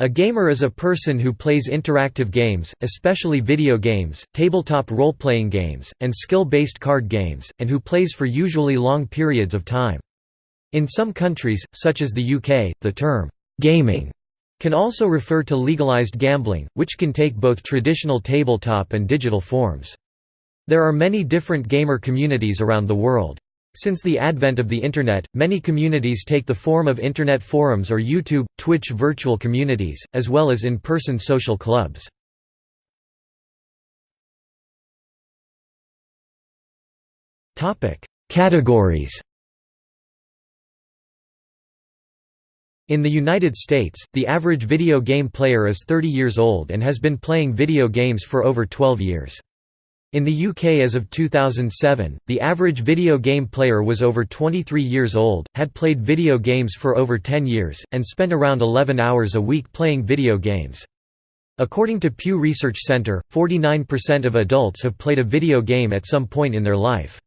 A gamer is a person who plays interactive games, especially video games, tabletop role-playing games, and skill-based card games, and who plays for usually long periods of time. In some countries, such as the UK, the term, "'gaming' can also refer to legalized gambling, which can take both traditional tabletop and digital forms. There are many different gamer communities around the world. Since the advent of the Internet, many communities take the form of Internet forums or YouTube, Twitch virtual communities, as well as in-person social clubs. Categories In the United States, the average video game player is 30 years old and has been playing video games for over 12 years. In the UK as of 2007, the average video game player was over 23 years old, had played video games for over 10 years, and spent around 11 hours a week playing video games. According to Pew Research Center, 49% of adults have played a video game at some point in their life.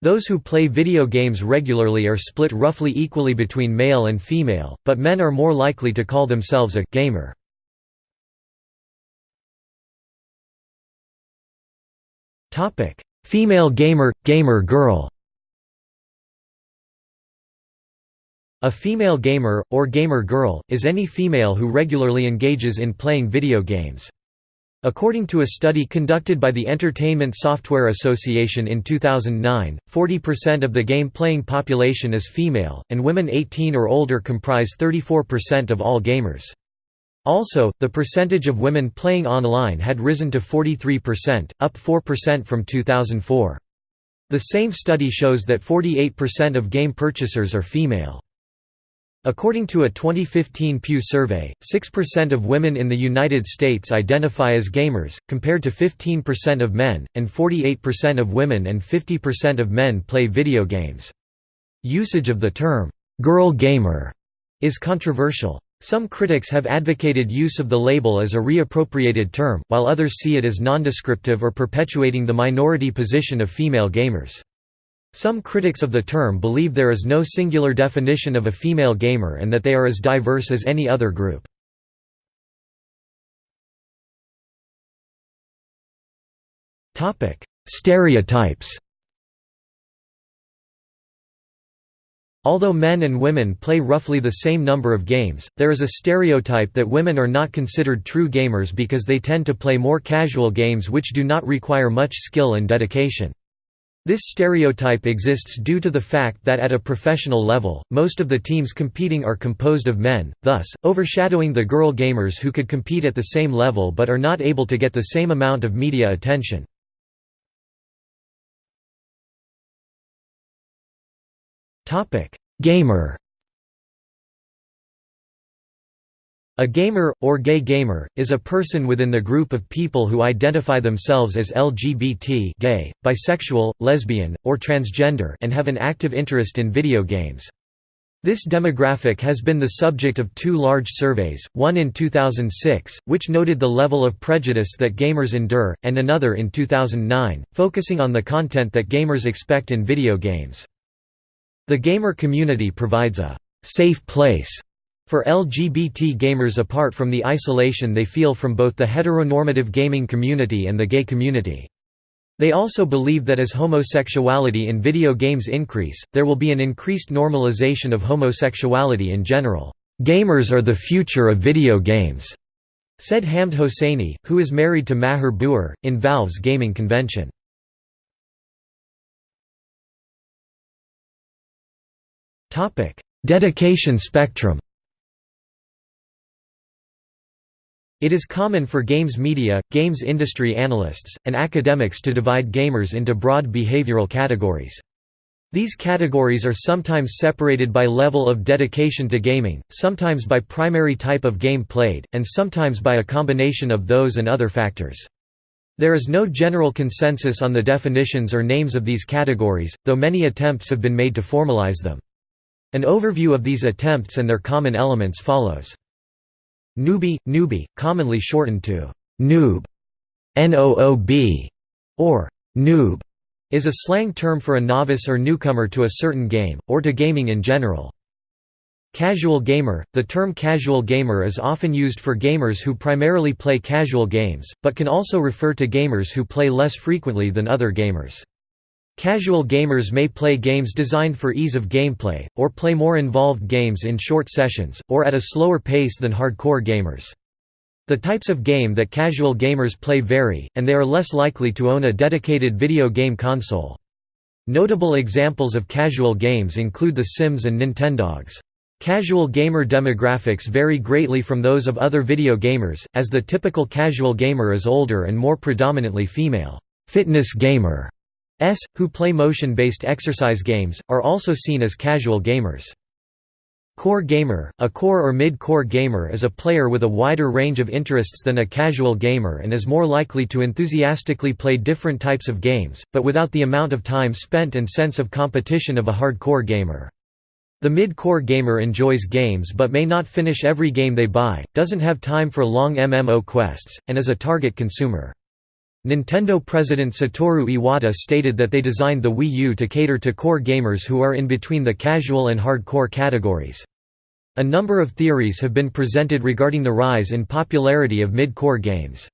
Those who play video games regularly are split roughly equally between male and female, but men are more likely to call themselves a «gamer». Female gamer, gamer girl A female gamer, or gamer girl, is any female who regularly engages in playing video games. According to a study conducted by the Entertainment Software Association in 2009, 40% of the game-playing population is female, and women 18 or older comprise 34% of all gamers. Also, the percentage of women playing online had risen to 43%, up 4% from 2004. The same study shows that 48% of game purchasers are female. According to a 2015 Pew survey, 6% of women in the United States identify as gamers, compared to 15% of men, and 48% of women and 50% of men play video games. Usage of the term, "'girl gamer' is controversial. Some critics have advocated use of the label as a reappropriated term, while others see it as nondescriptive or perpetuating the minority position of female gamers. Some critics of the term believe there is no singular definition of a female gamer and that they are as diverse as any other group. Stereotypes Although men and women play roughly the same number of games, there is a stereotype that women are not considered true gamers because they tend to play more casual games which do not require much skill and dedication. This stereotype exists due to the fact that at a professional level, most of the teams competing are composed of men, thus, overshadowing the girl gamers who could compete at the same level but are not able to get the same amount of media attention. Gamer A gamer, or gay gamer, is a person within the group of people who identify themselves as LGBT gay, bisexual, lesbian, or transgender and have an active interest in video games. This demographic has been the subject of two large surveys, one in 2006, which noted the level of prejudice that gamers endure, and another in 2009, focusing on the content that gamers expect in video games. The gamer community provides a «safe place» for LGBT gamers apart from the isolation they feel from both the heteronormative gaming community and the gay community. They also believe that as homosexuality in video games increase, there will be an increased normalization of homosexuality in general. "'Gamers are the future of video games,' said Hamd Hosseini, who is married to Maher Bouer, in Valve's gaming convention. Dedication spectrum It is common for games media, games industry analysts, and academics to divide gamers into broad behavioral categories. These categories are sometimes separated by level of dedication to gaming, sometimes by primary type of game played, and sometimes by a combination of those and other factors. There is no general consensus on the definitions or names of these categories, though many attempts have been made to formalize them. An overview of these attempts and their common elements follows. Newbie, newbie, commonly shortened to noob, N-O-O-B, or noob, is a slang term for a novice or newcomer to a certain game, or to gaming in general. Casual gamer – The term casual gamer is often used for gamers who primarily play casual games, but can also refer to gamers who play less frequently than other gamers. Casual gamers may play games designed for ease of gameplay, or play more involved games in short sessions, or at a slower pace than hardcore gamers. The types of game that casual gamers play vary, and they are less likely to own a dedicated video game console. Notable examples of casual games include The Sims and Nintendogs. Casual gamer demographics vary greatly from those of other video gamers, as the typical casual gamer is older and more predominantly female. Fitness gamer s, who play motion-based exercise games, are also seen as casual gamers. Core gamer – A core or mid-core gamer is a player with a wider range of interests than a casual gamer and is more likely to enthusiastically play different types of games, but without the amount of time spent and sense of competition of a hardcore gamer. The mid-core gamer enjoys games but may not finish every game they buy, doesn't have time for long MMO quests, and is a target consumer. Nintendo president Satoru Iwata stated that they designed the Wii U to cater to core gamers who are in between the casual and hardcore categories. A number of theories have been presented regarding the rise in popularity of mid-core games.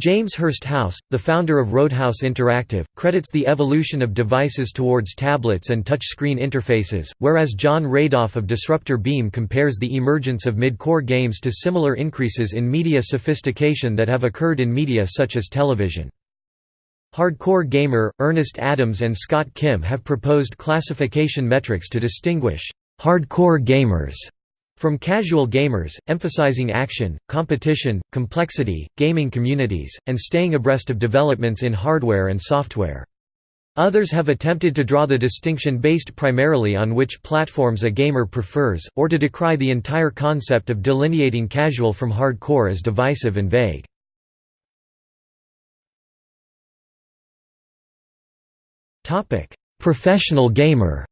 James Hursthouse, the founder of Roadhouse Interactive, credits the evolution of devices towards tablets and touchscreen interfaces, whereas Jon Radoff of Disruptor Beam compares the emergence of mid-core games to similar increases in media sophistication that have occurred in media such as television. Hardcore gamer, Ernest Adams and Scott Kim have proposed classification metrics to distinguish hardcore gamers from casual gamers, emphasizing action, competition, complexity, gaming communities, and staying abreast of developments in hardware and software. Others have attempted to draw the distinction based primarily on which platforms a gamer prefers, or to decry the entire concept of delineating casual from hardcore as divisive and vague. Professional gamer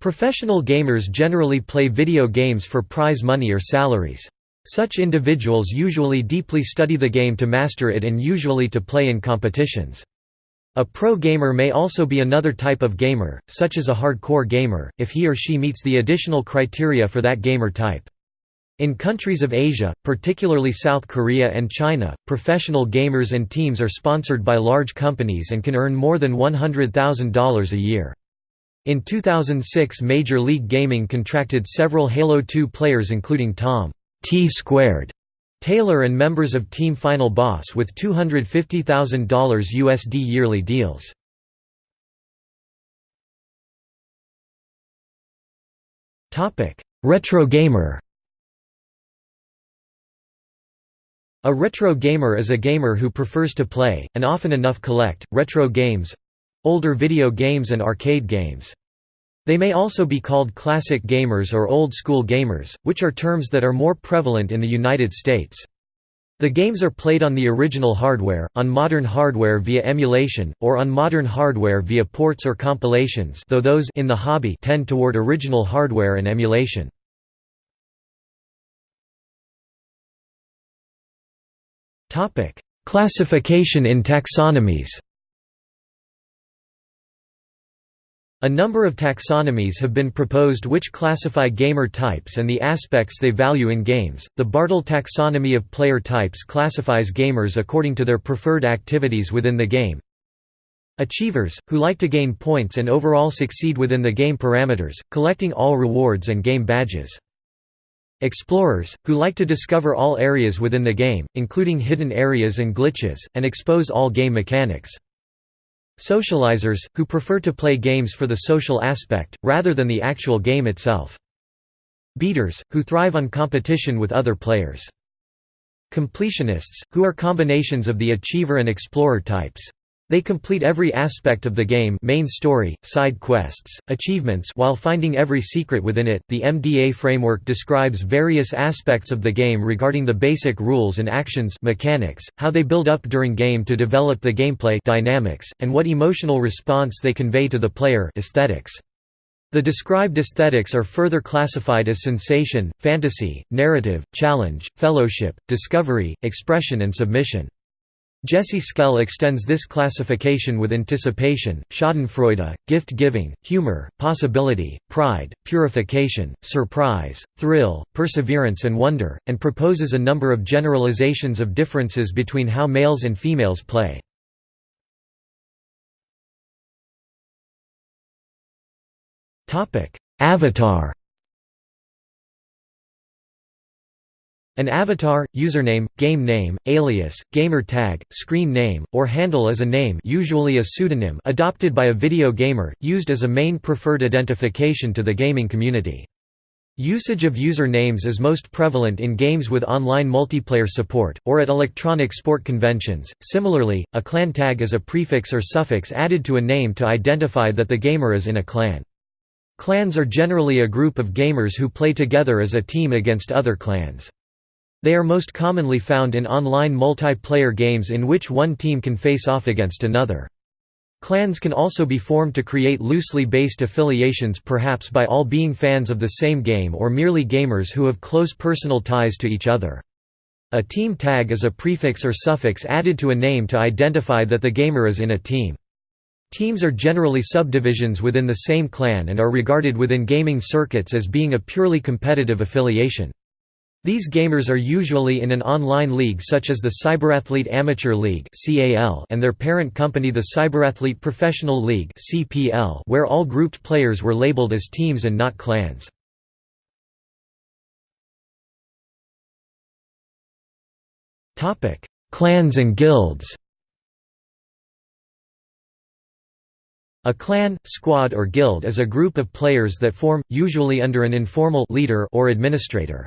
Professional gamers generally play video games for prize money or salaries. Such individuals usually deeply study the game to master it and usually to play in competitions. A pro gamer may also be another type of gamer, such as a hardcore gamer, if he or she meets the additional criteria for that gamer type. In countries of Asia, particularly South Korea and China, professional gamers and teams are sponsored by large companies and can earn more than $100,000 a year. In 2006 Major League Gaming contracted several Halo 2 players including Tom T Squared Taylor and members of Team Final Boss with $250,000 USD yearly deals. Retro gamer A retro gamer is a gamer who prefers to play, and often enough collect, retro games, older video games and arcade games. They may also be called classic gamers or old-school gamers, which are terms that are more prevalent in the United States. The games are played on the original hardware, on modern hardware via emulation, or on modern hardware via ports or compilations though those in the hobby tend toward original hardware and emulation. Classification in taxonomies A number of taxonomies have been proposed which classify gamer types and the aspects they value in games. The Bartle taxonomy of player types classifies gamers according to their preferred activities within the game. Achievers, who like to gain points and overall succeed within the game parameters, collecting all rewards and game badges. Explorers, who like to discover all areas within the game, including hidden areas and glitches, and expose all game mechanics. Socializers, who prefer to play games for the social aspect, rather than the actual game itself. Beaters, who thrive on competition with other players. Completionists, who are combinations of the achiever and explorer types. They complete every aspect of the game main story, side quests, achievements while finding every secret within it. The MDA framework describes various aspects of the game regarding the basic rules and actions mechanics, how they build up during game to develop the gameplay dynamics, and what emotional response they convey to the player aesthetics. The described aesthetics are further classified as sensation, fantasy, narrative, challenge, fellowship, discovery, expression and submission. Jesse Schell extends this classification with anticipation, schadenfreude, gift-giving, humor, possibility, pride, purification, surprise, thrill, perseverance and wonder, and proposes a number of generalizations of differences between how males and females play. Avatar An avatar, username, game name, alias, gamer tag, screen name, or handle is a name usually a pseudonym adopted by a video gamer, used as a main preferred identification to the gaming community. Usage of user names is most prevalent in games with online multiplayer support, or at electronic sport conventions. Similarly, a clan tag is a prefix or suffix added to a name to identify that the gamer is in a clan. Clans are generally a group of gamers who play together as a team against other clans. They are most commonly found in online multiplayer games in which one team can face off against another. Clans can also be formed to create loosely based affiliations perhaps by all being fans of the same game or merely gamers who have close personal ties to each other. A team tag is a prefix or suffix added to a name to identify that the gamer is in a team. Teams are generally subdivisions within the same clan and are regarded within gaming circuits as being a purely competitive affiliation. These gamers are usually in an online league such as the Cyberathlete Amateur League and their parent company the Cyberathlete Professional League where all grouped players were labeled as teams and not clans. Clans and guilds A clan, squad or guild is a group of players that form, usually under an informal leader or administrator.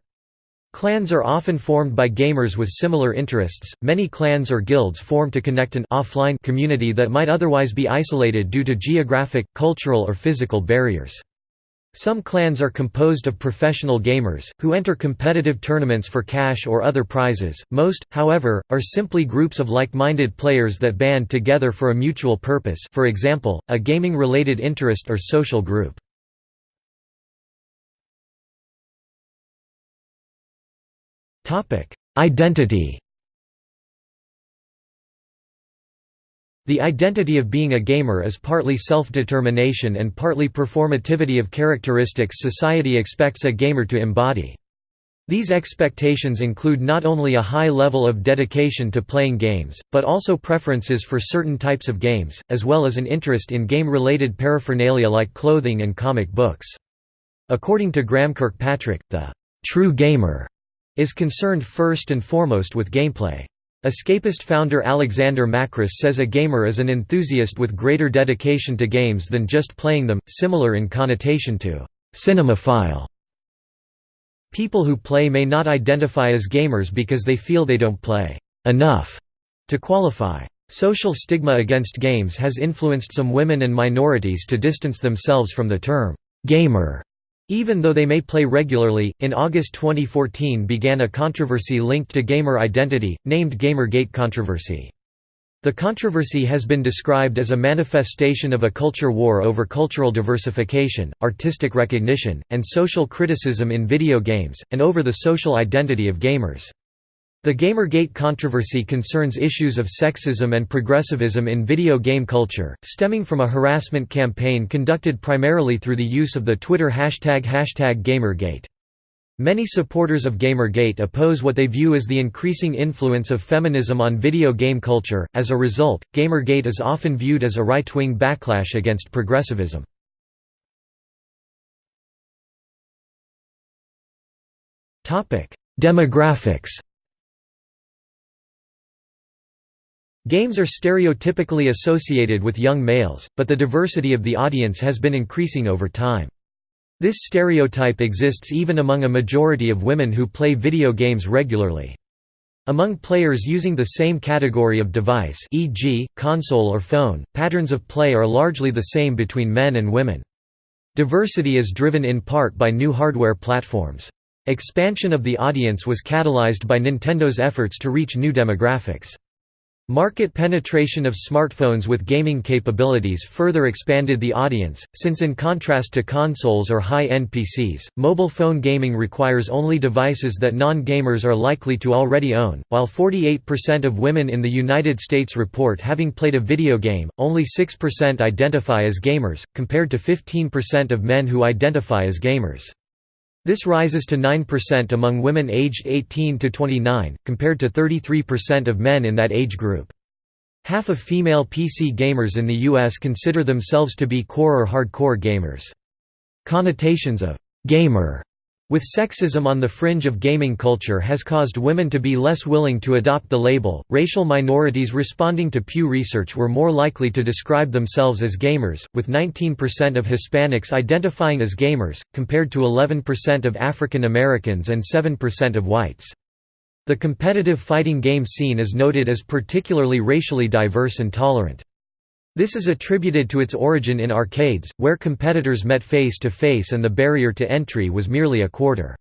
Clans are often formed by gamers with similar interests. Many clans or guilds form to connect an offline community that might otherwise be isolated due to geographic, cultural, or physical barriers. Some clans are composed of professional gamers, who enter competitive tournaments for cash or other prizes. Most, however, are simply groups of like-minded players that band together for a mutual purpose for example, a gaming-related interest or social group. Identity The identity of being a gamer is partly self-determination and partly performativity of characteristics society expects a gamer to embody. These expectations include not only a high level of dedication to playing games, but also preferences for certain types of games, as well as an interest in game-related paraphernalia like clothing and comic books. According to Graham Kirkpatrick, the true gamer is concerned first and foremost with gameplay. Escapist founder Alexander Macris says a gamer is an enthusiast with greater dedication to games than just playing them, similar in connotation to cinemaphile. People who play may not identify as gamers because they feel they don't play enough to qualify. Social stigma against games has influenced some women and minorities to distance themselves from the term gamer even though they may play regularly, in August 2014 began a controversy linked to gamer identity, named Gamergate controversy. The controversy has been described as a manifestation of a culture war over cultural diversification, artistic recognition, and social criticism in video games, and over the social identity of gamers. The Gamergate controversy concerns issues of sexism and progressivism in video game culture, stemming from a harassment campaign conducted primarily through the use of the Twitter hashtag hashtag Gamergate. Many supporters of Gamergate oppose what they view as the increasing influence of feminism on video game culture. As a result, Gamergate is often viewed as a right-wing backlash against progressivism. Topic: Demographics. Games are stereotypically associated with young males, but the diversity of the audience has been increasing over time. This stereotype exists even among a majority of women who play video games regularly. Among players using the same category of device e.g., console or phone, patterns of play are largely the same between men and women. Diversity is driven in part by new hardware platforms. Expansion of the audience was catalyzed by Nintendo's efforts to reach new demographics. Market penetration of smartphones with gaming capabilities further expanded the audience, since in contrast to consoles or high-end PCs, mobile phone gaming requires only devices that non-gamers are likely to already own. While 48% of women in the United States report having played a video game, only 6% identify as gamers, compared to 15% of men who identify as gamers. This rises to 9% among women aged 18 to 29, compared to 33% of men in that age group. Half of female PC gamers in the US consider themselves to be core or hardcore gamers. Connotations of «gamer» with sexism on the fringe of gaming culture has caused women to be less willing to adopt the label. Racial minorities responding to Pew Research were more likely to describe themselves as gamers, with 19% of Hispanics identifying as gamers, compared to 11% of African Americans and 7% of whites. The competitive fighting game scene is noted as particularly racially diverse and tolerant. This is attributed to its origin in arcades, where competitors met face to face and the barrier to entry was merely a quarter.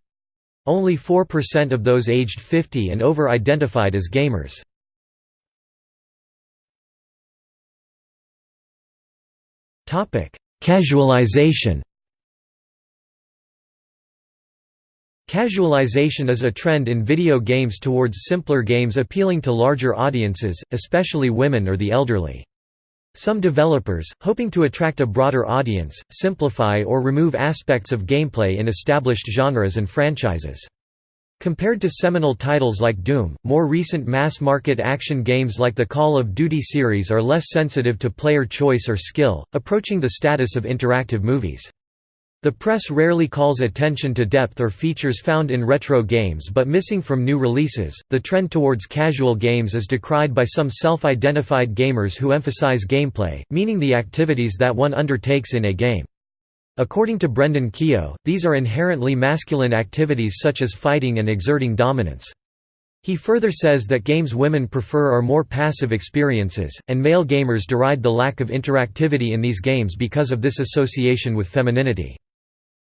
Only 4% of those aged 50 and over identified as gamers. Casualization Casualization is a trend in video games towards simpler games appealing to larger audiences, especially women or the elderly. Some developers, hoping to attract a broader audience, simplify or remove aspects of gameplay in established genres and franchises. Compared to seminal titles like Doom, more recent mass-market action games like the Call of Duty series are less sensitive to player choice or skill, approaching the status of interactive movies. The press rarely calls attention to depth or features found in retro games but missing from new releases. The trend towards casual games is decried by some self identified gamers who emphasize gameplay, meaning the activities that one undertakes in a game. According to Brendan Keogh, these are inherently masculine activities such as fighting and exerting dominance. He further says that games women prefer are more passive experiences, and male gamers deride the lack of interactivity in these games because of this association with femininity.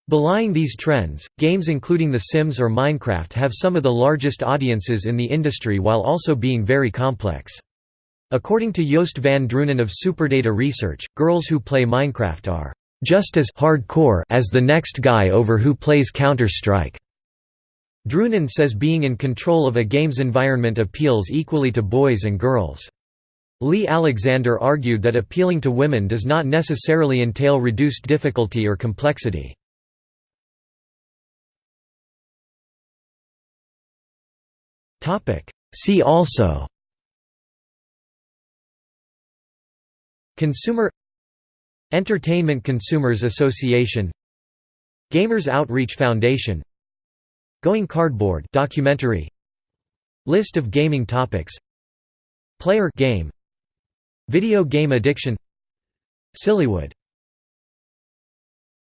Belying these trends, games including The Sims or Minecraft have some of the largest audiences in the industry while also being very complex. According to Joost van Dreunen of Superdata Research, girls who play Minecraft are just as hardcore as the next guy over who plays Counter-Strike. Drunen says being in control of a game's environment appeals equally to boys and girls. Leigh Alexander argued that appealing to women does not necessarily entail reduced difficulty or complexity. See also Consumer Entertainment Consumers Association Gamers Outreach Foundation Going Cardboard documentary List of gaming topics Player game Video game addiction Sillywood